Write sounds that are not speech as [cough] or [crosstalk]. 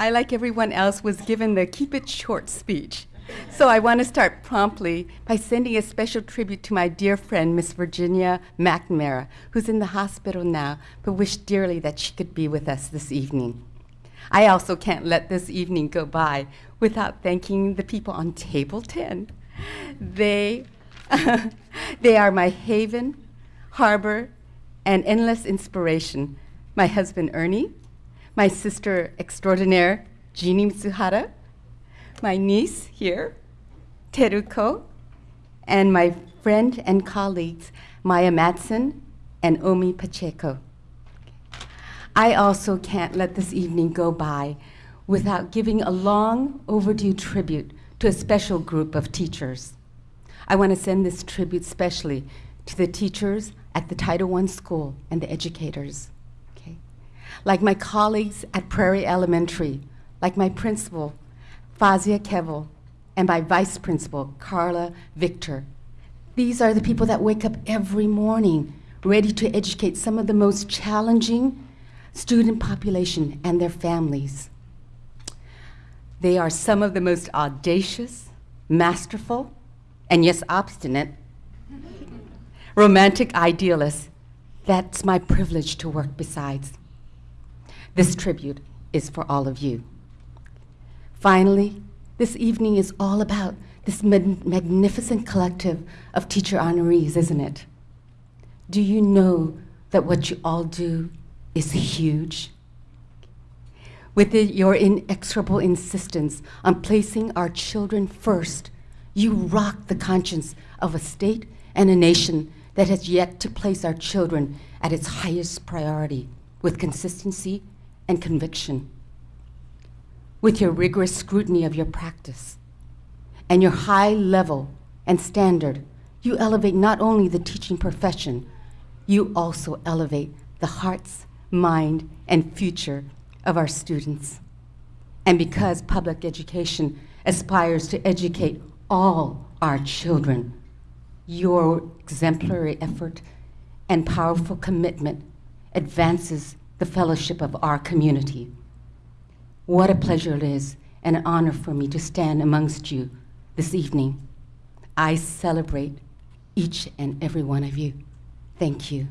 I, like everyone else, was given the keep it short speech. So I want to start promptly by sending a special tribute to my dear friend, Miss Virginia McNamara, who's in the hospital now, but wished dearly that she could be with us this evening. I also can't let this evening go by without thanking the people on table 10. They, [laughs] they are my haven, harbor, and endless inspiration. My husband, Ernie, my sister extraordinaire, Jeannie Mitsuhara, my niece here, Teruko, and my friend and colleagues, Maya Matson and Omi Pacheco. I also can't let this evening go by without giving a long overdue tribute to a special group of teachers. I want to send this tribute specially to the teachers at the Title I school and the educators. Like my colleagues at Prairie Elementary, like my principal, Fazia Kevel, and my vice principal, Carla Victor. These are the people that wake up every morning ready to educate some of the most challenging student population and their families. They are some of the most audacious, masterful, and yes, obstinate, romantic idealists. That's my privilege to work besides. This tribute is for all of you. Finally, this evening is all about this magnificent collective of teacher honorees, isn't it? Do you know that what you all do is huge? With your inexorable insistence on placing our children first, you rock the conscience of a state and a nation that has yet to place our children at its highest priority with consistency and conviction with your rigorous scrutiny of your practice and your high level and standard, you elevate not only the teaching profession, you also elevate the hearts, mind, and future of our students. And because public education aspires to educate all our children, your exemplary effort and powerful commitment advances the fellowship of our community. What a pleasure it is and an honor for me to stand amongst you this evening. I celebrate each and every one of you. Thank you.